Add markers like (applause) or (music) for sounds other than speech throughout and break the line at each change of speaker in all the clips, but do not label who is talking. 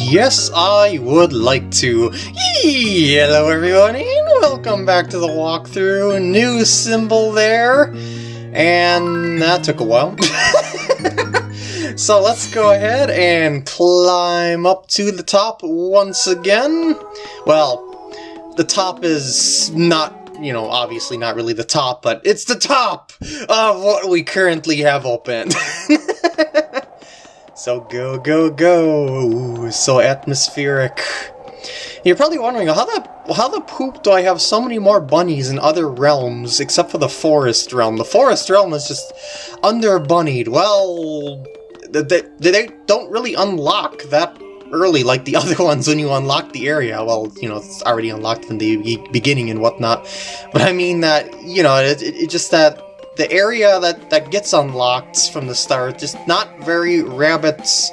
Yes, I would like to. Hello everyone, and welcome back to the walkthrough. New symbol there, and that took a while. (laughs) so let's go ahead and climb up to the top once again. Well, the top is not you know, obviously not really the top, but it's the top of what we currently have open. (laughs) so go, go, go. So atmospheric. You're probably wondering, how the, how the poop do I have so many more bunnies in other realms, except for the forest realm? The forest realm is just under-bunnied. Well, they, they don't really unlock that early like the (laughs) other ones when you unlock the area. Well, you know, it's already unlocked from the beginning and whatnot. But I mean that, you know, it, it, it just that the area that, that gets unlocked from the start just not very rabbits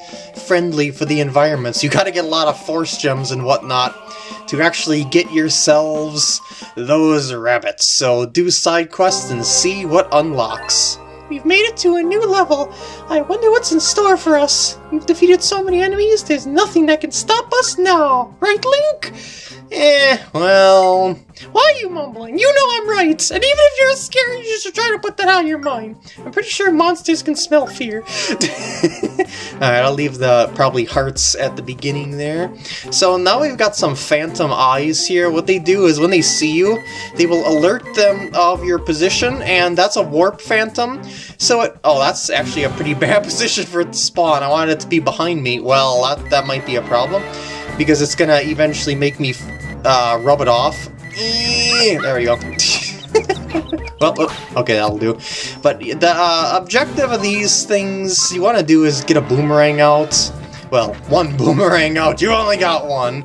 friendly for the environment. So you gotta get a lot of force gems and whatnot to actually get yourselves those rabbits. So do side quests and see what unlocks.
We've made it to a new level. I wonder what's in store for us. We've defeated so many enemies, there's nothing that can stop us now. Right, Link?
Eh, well...
Why are you mumbling? You know I'm right! And even if you're scared, you should try to put that out of your mind. I'm pretty sure monsters can smell fear. (laughs)
Alright, I'll leave the probably hearts at the beginning there. So now we've got some phantom eyes here. What they do is when they see you, they will alert them of your position, and that's a warp phantom. So it... Oh, that's actually a pretty (laughs) bad position for it to spawn. I wanted it to be behind me. Well, that, that might be a problem because it's gonna eventually make me uh, rub it off. There we go. (laughs) well, okay, that'll do. But the uh, objective of these things you want to do is get a boomerang out. Well, one (laughs) boomerang out. You only got one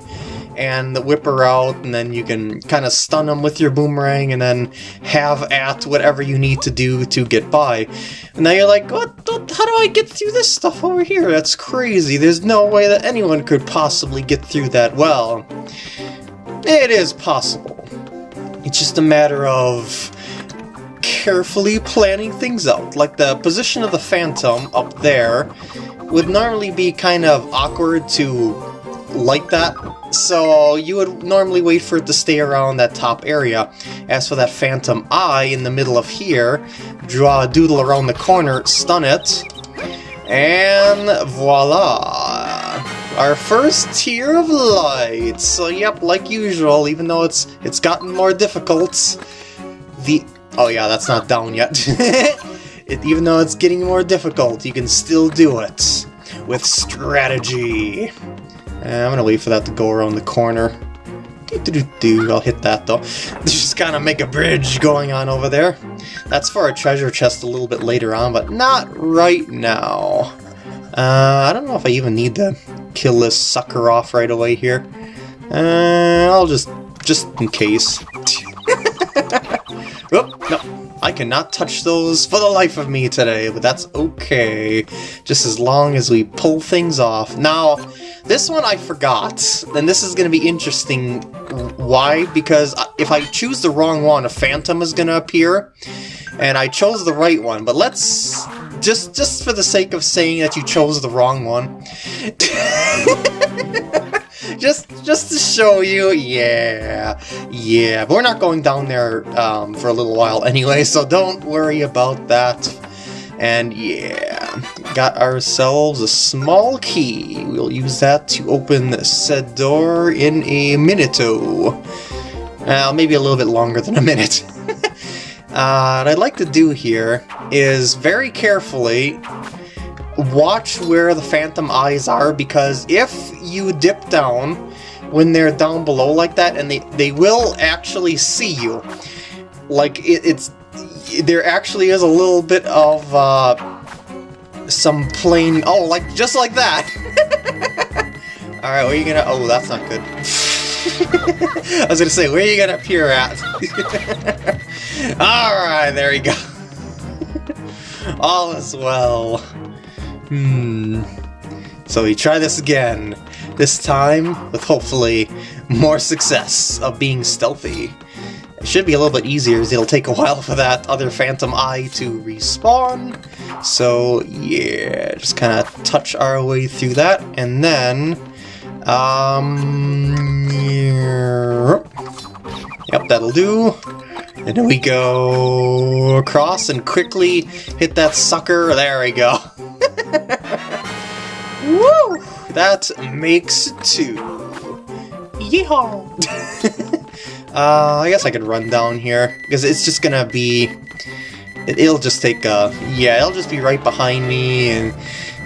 and the whipper out, and then you can kind of stun them with your boomerang, and then have at whatever you need to do to get by. And now you're like, what, what, how do I get through this stuff over here? That's crazy. There's no way that anyone could possibly get through that. Well, it is possible. It's just a matter of carefully planning things out. Like the position of the Phantom up there would normally be kind of awkward to like that so you would normally wait for it to stay around that top area. As for that phantom eye in the middle of here, draw a doodle around the corner, stun it, and voila! Our first Tear of Light. So yep, like usual, even though it's it's gotten more difficult, the... Oh yeah, that's not down yet. (laughs) it, even though it's getting more difficult, you can still do it with strategy. Eh, I'm gonna wait for that to go around the corner. I'll hit that though. (laughs) Just kind of make a bridge going on over there. That's for a treasure chest a little bit later on, but not right now. Uh, I don't know if I even need to kill this sucker off right away here. Uh, I'll just, just in case. (laughs) oh, no. I cannot touch those for the life of me today, but that's okay. Just as long as we pull things off. Now, this one I forgot, and this is going to be interesting. Why? Because if I choose the wrong one, a phantom is going to appear, and I chose the right one. But let's, just, just for the sake of saying that you chose the wrong one, (laughs) just just to show you, yeah, yeah. But we're not going down there um, for a little while anyway, so don't worry about that. And yeah, got ourselves a small key. We'll use that to open said door in a minute Uh, maybe a little bit longer than a minute. (laughs) uh, what I'd like to do here is very carefully watch where the phantom eyes are because if you dip down when they're down below like that and they, they will actually see you. Like it, it's there actually is a little bit of uh, some plain oh like just like that. (laughs) Alright, where are you gonna oh that's not good. (laughs) I was gonna say, where are you gonna appear at? (laughs) Alright, there you go. All is well. Hmm. So we try this again. This time with hopefully more success of being stealthy. It should be a little bit easier as it'll take a while for that other phantom eye to respawn. So yeah, just kind of touch our way through that and then Um, yep, that'll do. And then we go across and quickly hit that sucker. There we go. (laughs) Woo! That makes two.
Yeehaw! (laughs)
Uh, I guess I could run down here, because it's just gonna be... It, will just take, uh, yeah, it'll just be right behind me, and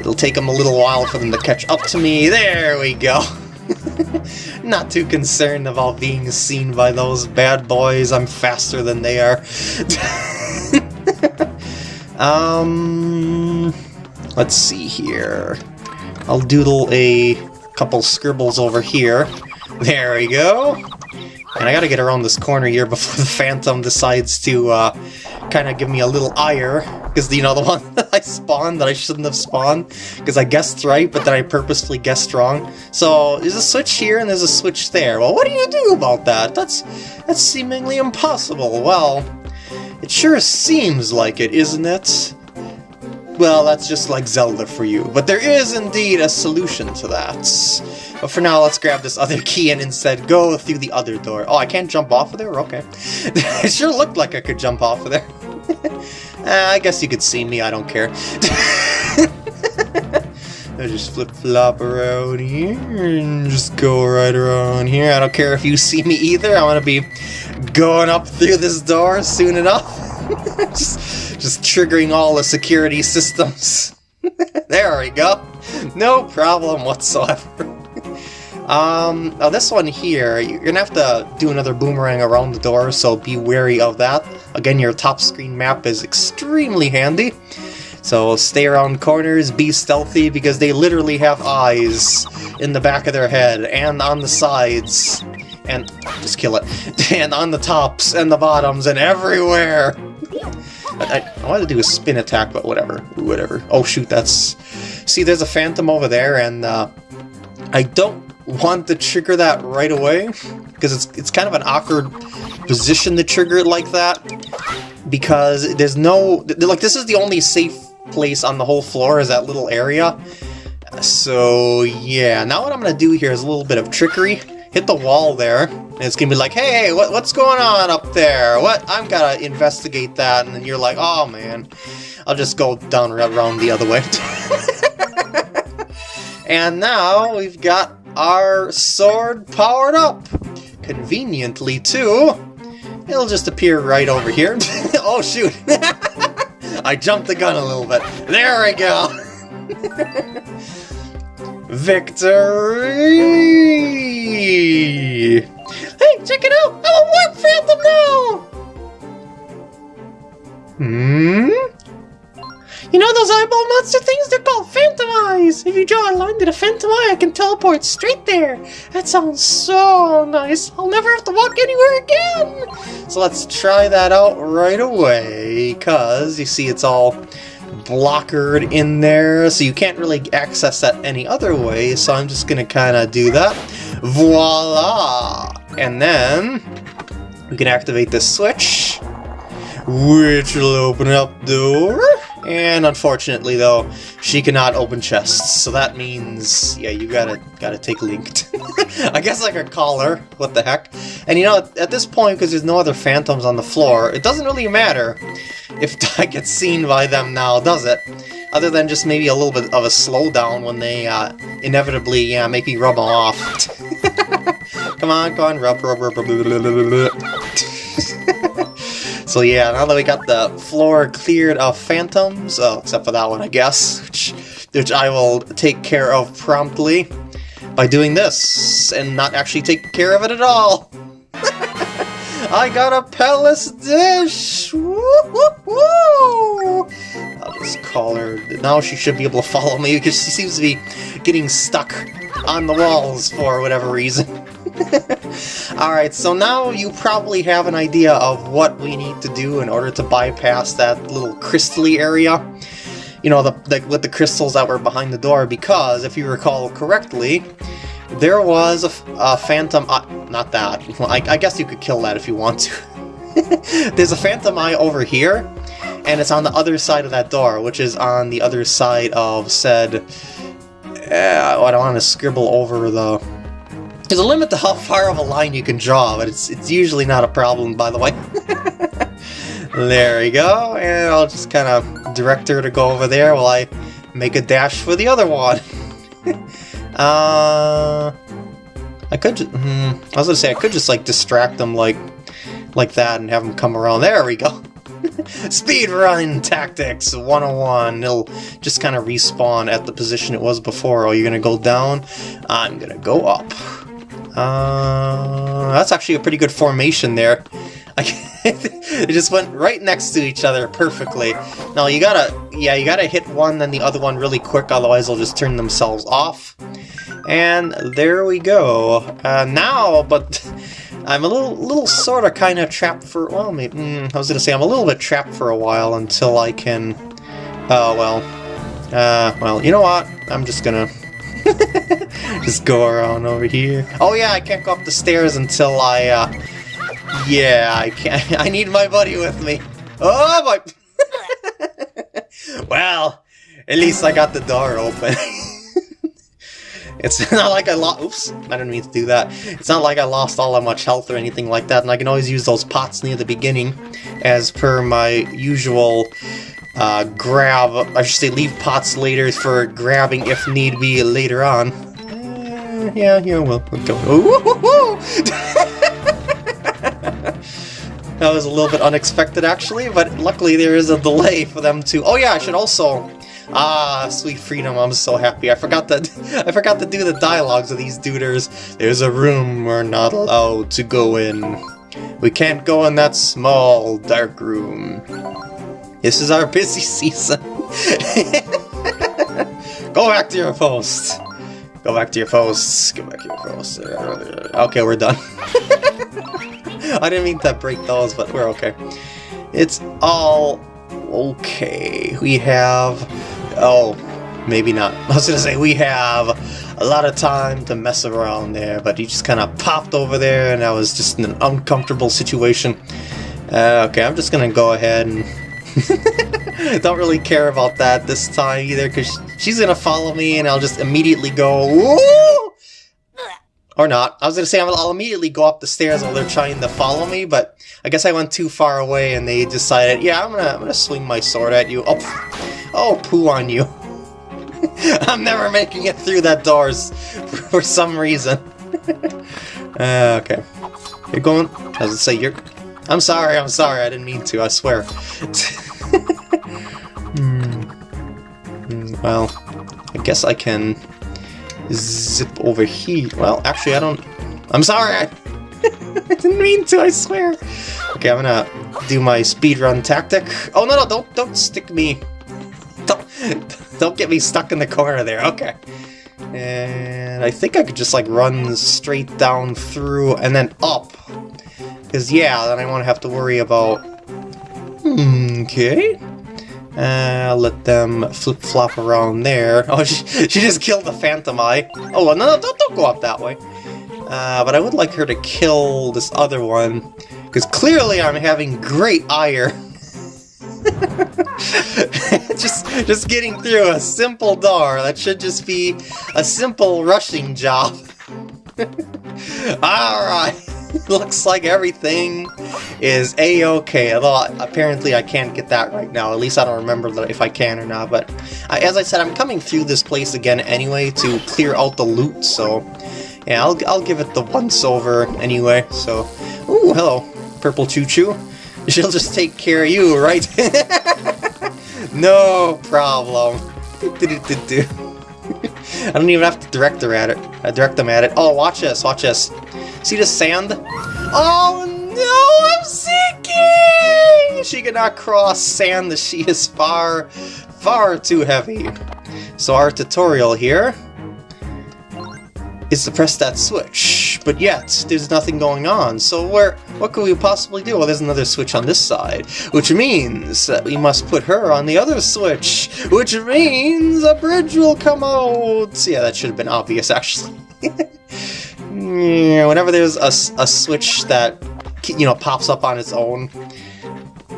it'll take them a little while for them to catch up to me. There we go! (laughs) (laughs) Not too concerned about being seen by those bad boys, I'm faster than they are. (laughs) um, let's see here. I'll doodle a couple scribbles over here. There we go. And I gotta get around this corner here before (laughs) the Phantom decides to uh, kind of give me a little ire. Because, you know, the (laughs) one that I spawned that I shouldn't have spawned. Because I guessed right, but then I purposefully guessed wrong. So, there's a switch here and there's a switch there. Well, what do you do about that? That's, that's seemingly impossible. Well, it sure seems like it, isn't it? Well, that's just like Zelda for you. But there is indeed a solution to that. But for now, let's grab this other (laughs) key and instead go through the other door. Oh, I can't jump off of there? Okay. (laughs) it sure looked like I could jump off of there. (laughs) uh, I guess you could see me, I don't care. I just flip-flop around here and just go right around here. I don't care if you see me either. I'm gonna be going up through this door soon enough. just, just triggering all the security systems. (laughs) there we go. No problem whatsoever. (laughs) Um, now this one here, you're gonna have to do another boomerang around the door, so be wary of that. Again, your top screen map is extremely handy. So stay around corners, be stealthy, because they literally have eyes in the back of their head, and on the sides, and just kill it, (laughs) and on the tops, and the bottoms, and everywhere! I, I wanted to do a spin attack, but whatever, whatever. Oh shoot, that's... See, there's a phantom over there, and uh, I don't want to trigger that right away, because it's, it's kind of an awkward position to trigger it like that, because there's no... Like, this is the only safe place on the whole floor, is that little area. So, yeah, now what I'm going to do here is a little bit of trickery. Hit the wall there, and it's to be like, hey, what, what's going on up there? What? I'm to investigate that, and then you're like, oh, man. I'll just go down around the other way. (laughs) and now we've got our sword powered up. Conveniently, too. It'll just appear right over here. (laughs) oh, shoot. (laughs) I jumped the gun a little bit. There we go. Victory!
Hey, check it out! I'm a warp phantom now!
Hmm?
You know those eyeball monster things? They're called Phantom Eyes! If you draw a line to the Phantom Eye, I can teleport straight there! That sounds so nice! I'll never have to walk anywhere again!
So let's try that out right away, because you see it's all blockered in there, so you can't really access that any other way, so I'm just gonna kinda do that. Voila! And then we can activate this switch, which will open up the door. And unfortunately, though, she cannot open chests, so that means, yeah, you gotta gotta take Linked. (laughs) I guess I could call her, what the heck. And you know, at, this point, because there's no other phantoms on the floor, it doesn't really matter if (laughs) I get seen by them now, does it? Other than just maybe a little bit of a slowdown when they uh, inevitably, yeah, make me rub off. (laughs) come on, come on, rub, rub, rub, rub, rub, rub, rub. So yeah, now that we got the floor cleared of phantoms, oh, except for that one, I guess, which, I will take care of promptly by doing this, and not actually take care of it at all. (laughs) I got a palace dish! Woo, woo, woo! I'll just call her. Now she should be able to follow me because she seems to be getting stuck on the walls for whatever reason. (laughs) Alright, so now you probably have an idea of what we need to do in order to bypass that little crystally area. You know, the, the, with the crystals that were behind the door, because, if you recall correctly, there was a, a phantom... Uh, not that. I, I guess you could kill that if you want to. (laughs) There's a phantom eye over here, and it's on the other side of that door, which is on the other side of said Uh, I don't want to scribble over the... There's a limit to how far of a line you can draw, but it's, it's usually not a problem, by the way. (laughs) there we go, and I'll just kind of direct her to go over there while I make a dash for the other one. (laughs) uh... I could hmm, I was gonna say, I could just, like, distract them, like, like that and have them come around. There we go! (laughs) Speed run tactics 101. It'll just kind of respawn at the position it was before. Oh, you're gonna go down? I'm gonna go up. Uh, that's actually a pretty good formation there. (laughs) it just went right next to each other perfectly. Now you gotta, yeah, you gotta hit one then the other one really quick, otherwise they'll just turn themselves off. And there we go. Uh, now, but (laughs) I'm a little, little sort of kind of trapped for, well, maybe, mm, I was to say I'm a little bit trapped for a while until I can, oh, well, uh, well, you know what? I'm just to (laughs) just go around over here. Oh, yeah, I can't go up the stairs until I, uh, yeah, I can't, (laughs) I need my buddy with me. Oh, my, (laughs) well, at least I got the door open. (laughs) It's not like I lost- oops, I didn't mean to do that. It's not like I lost all that much health or anything like that, and I can always use those pots near the beginning, as per my usual uh, grab, I should say leave pots later for grabbing if need be later on. Uh, yeah, yeah, well, we'll go. That was a little bit unexpected actually, but luckily there is a delay for them to- oh yeah, I should also Ah, sweet freedom, I'm so happy. I forgot to (laughs) I forgot to do the dialogues of these duders. There's a room we're not allowed to go in. We can't go in that small, dark room. This is our busy (laughs) season. (laughs) go back to your post. Go back to your posts. Go back to your posts. Okay, we're done. I didn't mean to break those, but we're okay. It's all okay. We have Oh, maybe not. (laughs) I was gonna say we have a lot of time to mess around there, but he just kind of popped over there and I was just in an uncomfortable situation. Uh, okay, I'm just gonna go ahead and... (laughs) Don't really care about that this time either, because she's gonna follow me and I'll just immediately go... Woo! Or not. I was gonna say I'll immediately go up the stairs while they're trying to follow me, but I guess I went too far away and they decided, yeah, I'm gonna, I'm gonna swing my sword at you. Oh, (laughs) Oh, poo on you. (laughs) I'm never making it through that doors (laughs) for some reason. uh, okay. You're going... I was say, you're... I'm sorry, I'm sorry, I didn't mean to, I swear. hmm. Well, I guess I can zip over here. Well, actually, I don't... I'm sorry, I... (laughs) I didn't mean to, I swear. Okay, I'm gonna do my speedrun tactic. Oh, no, no, don't, don't stick me don't, (laughs) don't get me stuck in the corner there. Okay. And I think I could just like run straight down through and then up. Because yeah, then I won't have to worry about... Hmm, okay. Uh, let them flip-flop around there. (laughs) Oh, she, she just killed the Phantom Eye. Oh, no, no, don't, don't go up that way. Uh, but I would like her to kill this other one. Because clearly I'm having great ire. (laughs) just just getting through a simple door. That should just be a simple rushing job. (laughs) Alright, (laughs) looks like everything is a-okay, although apparently I can't get that right now. At least I don't remember if I can or not, but uh, as I said, I'm coming through this place again anyway to clear out the loot, so yeah, I'll, I'll give it the once-over anyway, so... Ooh, hello, Purple ChuChu. (laughs) She'll just take care of you, right? (laughs) no problem. I don't even have to direct her at it. Uh, I direct them at it. Oh, watch this, watch this. See the sand? Oh no, I'm sinking! She cannot cross sand she is far, far too heavy. So our tutorial here is to press that switch, but yet there's nothing going on, so where, what could we possibly do? Well, there's another switch on this side, which means that we must put her on the other switch, which means a bridge will come out! Yeah, that should have been obvious, actually. (laughs) whenever there's a, a switch that, you know, pops up on its own,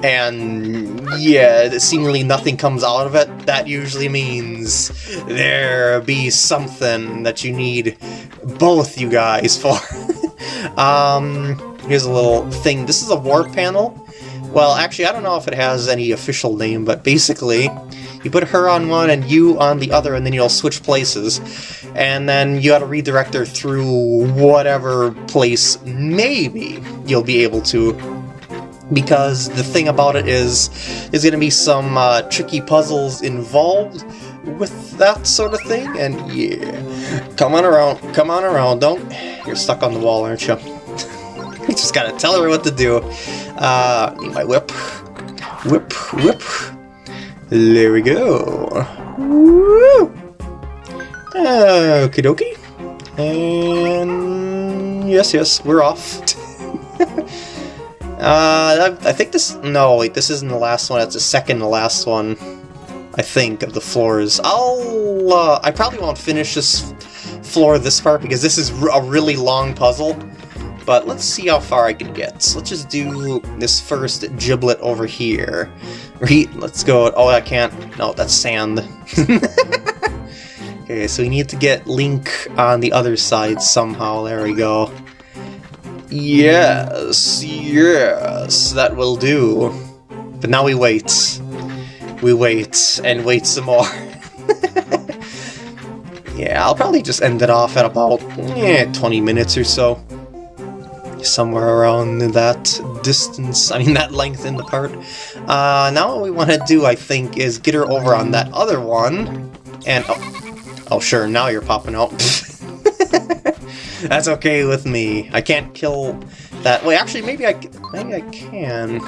and yeah, seemingly nothing comes out of it, that usually means there be something that you need both you guys for. (laughs) um, here's a little thing. This is a warp panel. Well, actually, I don't know if it has any official name, but basically, you put her on one and you on the other, and then you'll switch places. And then you gotta redirect her through whatever place maybe you'll be able to because the thing about it is there's going to be some uh, tricky puzzles involved with that sort of thing, and yeah. Come on around, come on around, don't... You're stuck on the wall, aren't you? you (laughs) just gotta tell her what to do. Uh, need my whip. Whip, whip. There we go. Woo! Okie dokie. And... yes, yes, we're off. (laughs) Uh, I, think this... No, wait, this isn't the last one. It's the second to last one, I think, of the floors. I'll... Uh, I probably won't finish this floor this part because this is a really long puzzle. But let's see how far I can get. So let's just do this first giblet over here. Re let's go... Oh, I can't... No, that's sand. (laughs) okay, so we need to get Link on the other side somehow. There we go. Yes, yes, that will do. But now we wait. We wait, and wait some more. (laughs) yeah, I'll probably just end it off at about eh, 20 minutes or so. Somewhere around that distance, I mean that length in the part. Uh, now what we want to do, I think, is get her over on that other one. And, oh, oh sure, now you're popping out. (laughs) That's okay with me. I can't kill that. Wait, actually, maybe I, maybe I can.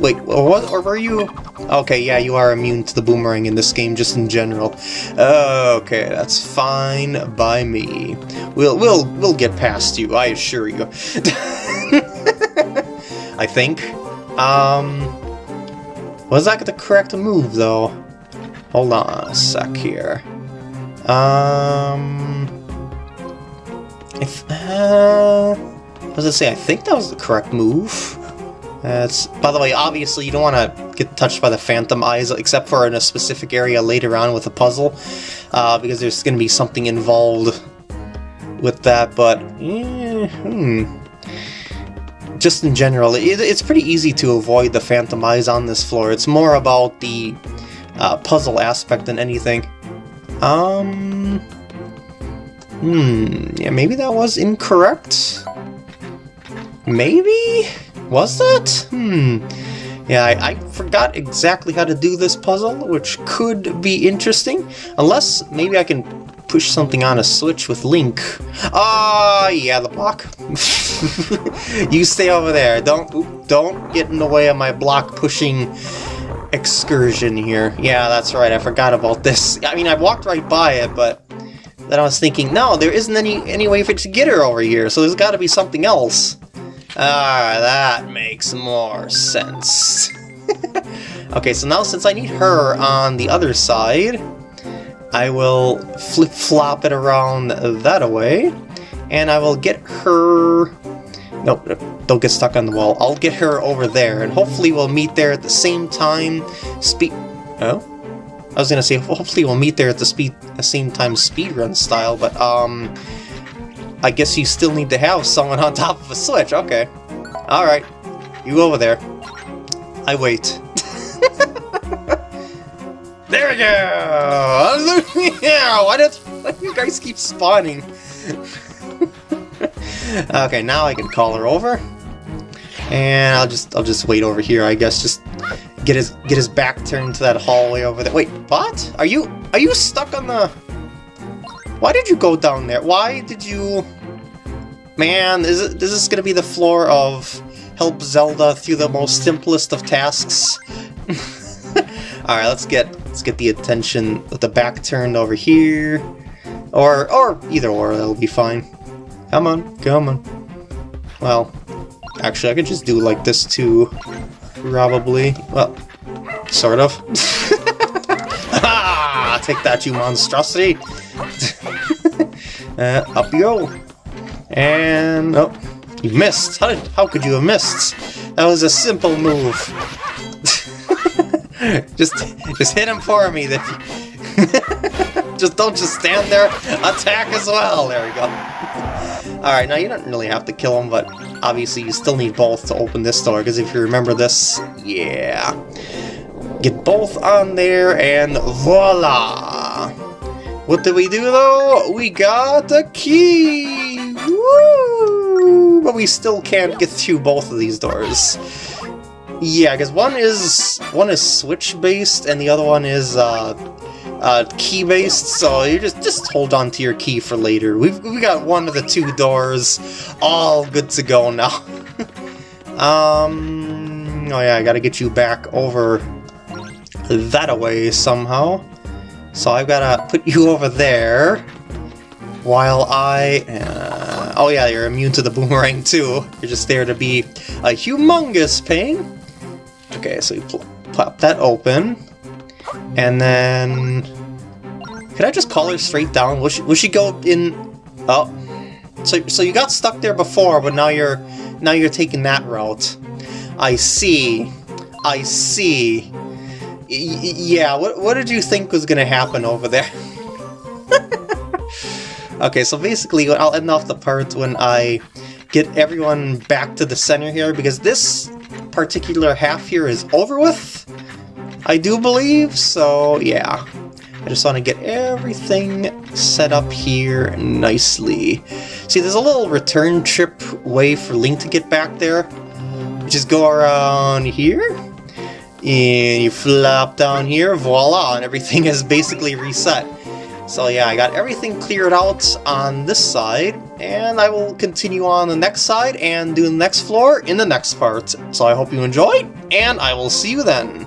Wait, what, or were you? Okay, yeah, you are immune to the boomerang in this game, just in general. Okay, that's fine by me. We'll we'll we'll get past you. I assure you. (laughs) I think. Um, was that the correct move though? Hold on a sec here. Um. If, uh, what does it say? I think that was the correct move. That's, by the way, obviously you don't want to get touched by the Phantom Eyes, except for in a specific area later on with a puzzle, uh, because there's going to be something involved with that, but, eh, hmm. Just in general, it, it's pretty easy to avoid the Phantom Eyes on this floor. It's more about the uh, puzzle aspect than anything. Um... Hmm, yeah, maybe that was incorrect? Maybe? Was that? Hmm. Yeah, I, I, forgot exactly how to do this puzzle, which could be interesting. Unless maybe I can push something on a switch with Link. Ah, uh, yeah, the block. (laughs) you stay over there. Don't don't get in the way of my block pushing excursion here. Yeah, that's right. I forgot about this. I mean, I walked right by it, but then I was thinking, no, there isn't any, any way for it to get her over here, so there's got to be something else. Ah, that makes more sense. (laughs) okay, so now since I need her on the other side, I will flip-flop it around that way, and I will get her... Nope, don't get stuck on the wall. I'll get her over there, and hopefully we'll meet there at the same time. Speed... Oh? I was gonna say, hopefully we'll meet there at the speed, the same time speedrun style, but, um... I guess you still need to have someone (laughs) on top of a switch, okay. Alright, you over there. I wait. (laughs) there we go! yeah, (laughs) why, does, why do you guys keep spawning? okay, now I can call her over. And I'll just I'll just wait over here, I guess, just get his get his back turned to that hallway over there. Wait, what? Are you are you stuck on the Why did you go down there? Why did you Man, is it is this gonna be the floor of help Zelda through the most simplest of tasks? (laughs) Alright, let's get let's get the attention with the back turned over here. Or or either or, that'll be fine. Come on, come on. Well, actually I could just do like this too. Probably. Well, sort of. (laughs) ah! Take that, you monstrosity! (laughs) uh, up you go. And... Oh, you missed! How, did, how could you have missed? That was a simple move. (laughs) just, just hit him for me. That just don't just stand there. Attack as well. There we go. All right, now you don't really have to kill him, but obviously you still need both to open this door. Because if you remember this, yeah, get both on there, and voila. What did we do though? We got a key! Woo! But we still can't get through both of these doors. Yeah, because one is one is switch based and the other one is uh, uh, key based. So you just just hold on to your key for later. We've we got one of the two doors all good to go now. (laughs) um. Oh yeah, I gotta get you back over that away somehow. So I've got to put you over there, while I... Uh, oh yeah, you're immune to the boomerang too. You're just there to be a humongous pain. Okay, so you pl plop that open, and then... Can I just call her straight down? Will she, will she go in... Oh. So, so you got stuck there before, but now you're now you're taking that route. I see. I see yeah, what, what did you think was going to happen over there? (laughs) okay, so basically I'll end off the part when I get everyone back to the center here, because this particular half here is over with, I do believe, so yeah. I just want to get everything set up here nicely. See, there's a little return trip way for Link to get back there. Just go around here, and you flop down here, voila, and everything is basically reset. So yeah, I got everything cleared out on this side, and I will continue on the next side and do the next floor in the next part. So I hope you enjoyed, and I will see you then.